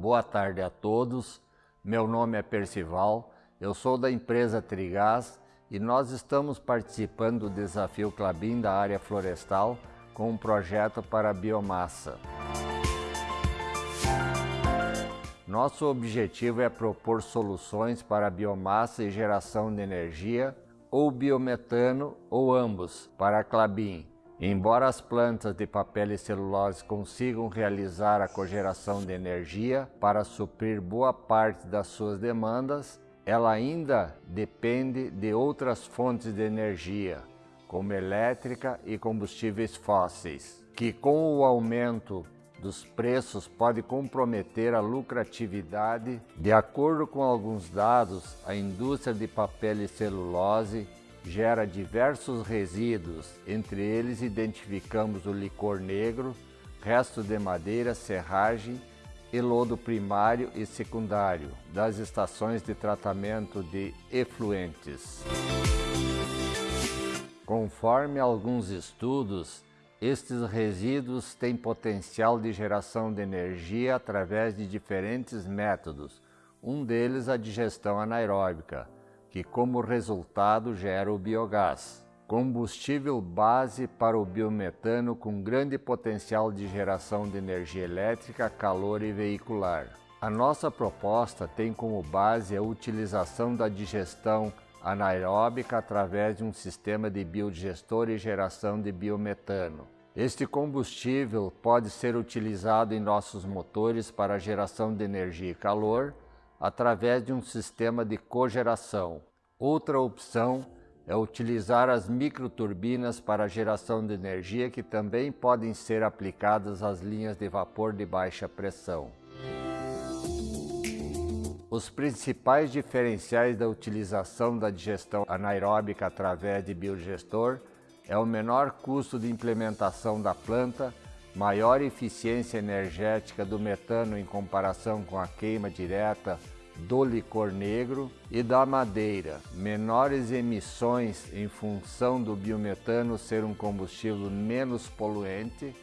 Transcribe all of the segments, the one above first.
Boa tarde a todos, meu nome é Percival, eu sou da empresa Trigás e nós estamos participando do desafio Clabin da área florestal com um projeto para biomassa. Nosso objetivo é propor soluções para biomassa e geração de energia, ou biometano, ou ambos, para a Clabin. Embora as plantas de papel e celulose consigam realizar a cogeração de energia para suprir boa parte das suas demandas, ela ainda depende de outras fontes de energia, como elétrica e combustíveis fósseis, que com o aumento dos preços pode comprometer a lucratividade. De acordo com alguns dados, a indústria de papel e celulose gera diversos resíduos, entre eles identificamos o licor negro, resto de madeira, serragem e lodo primário e secundário das estações de tratamento de efluentes. Conforme alguns estudos, estes resíduos têm potencial de geração de energia através de diferentes métodos, um deles a digestão anaeróbica, que como resultado gera o biogás, combustível base para o biometano com grande potencial de geração de energia elétrica, calor e veicular. A nossa proposta tem como base a utilização da digestão anaeróbica através de um sistema de biodigestor e geração de biometano. Este combustível pode ser utilizado em nossos motores para geração de energia e calor através de um sistema de cogeração. Outra opção é utilizar as microturbinas para geração de energia que também podem ser aplicadas às linhas de vapor de baixa pressão. Os principais diferenciais da utilização da digestão anaeróbica através de biodigestor é o menor custo de implementação da planta, maior eficiência energética do metano em comparação com a queima direta do licor negro e da madeira, menores emissões em função do biometano ser um combustível menos poluente,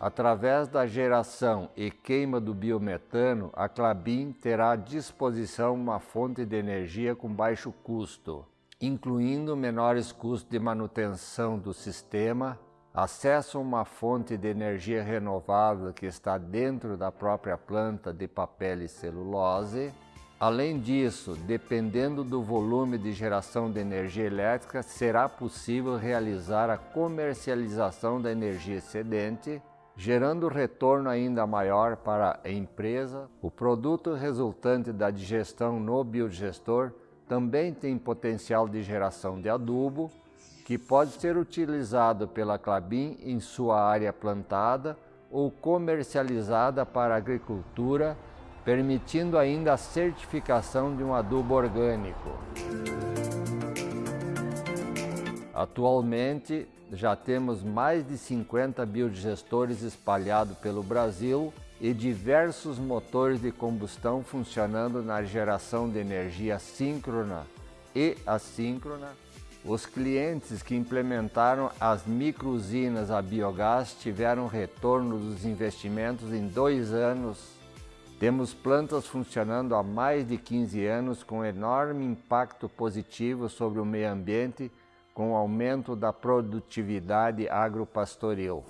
Através da geração e queima do biometano, a Clabin terá à disposição uma fonte de energia com baixo custo, incluindo menores custos de manutenção do sistema, acesso a uma fonte de energia renovável que está dentro da própria planta de papel e celulose. Além disso, dependendo do volume de geração de energia elétrica, será possível realizar a comercialização da energia excedente gerando retorno ainda maior para a empresa. O produto resultante da digestão no biodigestor também tem potencial de geração de adubo, que pode ser utilizado pela Clabin em sua área plantada ou comercializada para agricultura, permitindo ainda a certificação de um adubo orgânico. Atualmente, já temos mais de 50 biodigestores espalhados pelo Brasil e diversos motores de combustão funcionando na geração de energia síncrona e assíncrona. Os clientes que implementaram as microusinas a biogás tiveram retorno dos investimentos em dois anos. Temos plantas funcionando há mais de 15 anos com enorme impacto positivo sobre o meio ambiente com o aumento da produtividade agropastoril.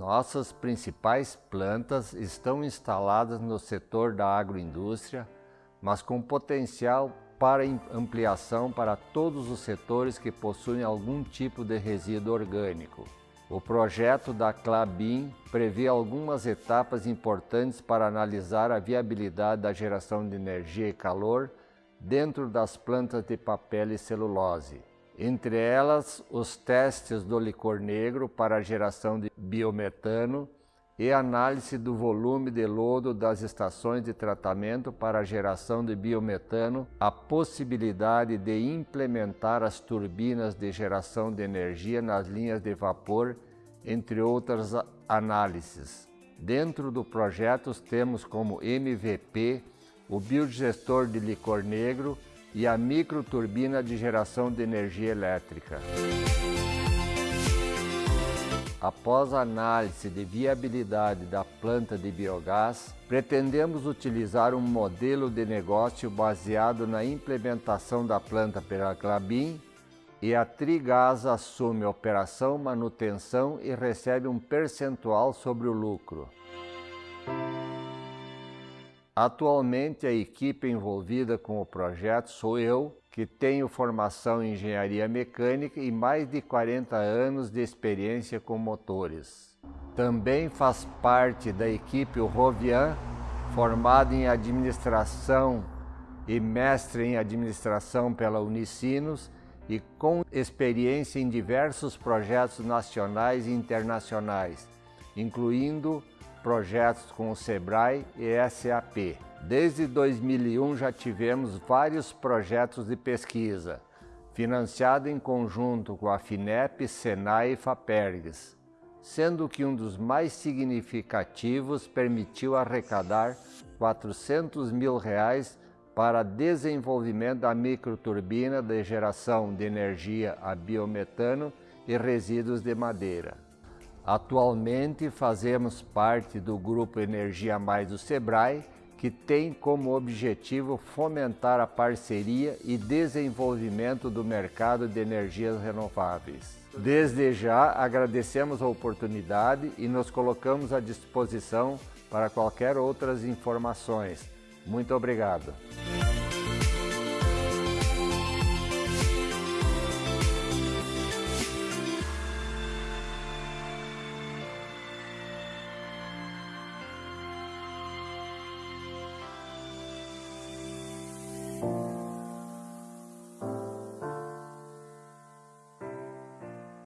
Nossas principais plantas estão instaladas no setor da agroindústria, mas com potencial para ampliação para todos os setores que possuem algum tipo de resíduo orgânico. O projeto da Clabin prevê algumas etapas importantes para analisar a viabilidade da geração de energia e calor dentro das plantas de papel e celulose. Entre elas, os testes do licor negro para a geração de biometano e análise do volume de lodo das estações de tratamento para a geração de biometano, a possibilidade de implementar as turbinas de geração de energia nas linhas de vapor, entre outras análises. Dentro do projeto temos como MVP o biodigestor de licor negro e a microturbina de geração de energia elétrica. Após a análise de viabilidade da planta de biogás, pretendemos utilizar um modelo de negócio baseado na implementação da planta pela Clabin e a Trigás assume operação, manutenção e recebe um percentual sobre o lucro. Atualmente, a equipe envolvida com o projeto sou eu, que tenho formação em engenharia mecânica e mais de 40 anos de experiência com motores. Também faz parte da equipe o Rovian, formado em administração e mestre em administração pela Unicinos e com experiência em diversos projetos nacionais e internacionais, incluindo projetos com o SEBRAE e SAP. Desde 2001 já tivemos vários projetos de pesquisa, financiado em conjunto com a FINEP, SENAI e FAPERGS, sendo que um dos mais significativos permitiu arrecadar 400 mil reais para desenvolvimento da microturbina de geração de energia a biometano e resíduos de madeira. Atualmente fazemos parte do Grupo Energia Mais do SEBRAE que tem como objetivo fomentar a parceria e desenvolvimento do mercado de energias renováveis. Desde já agradecemos a oportunidade e nos colocamos à disposição para qualquer outras informações. Muito obrigado.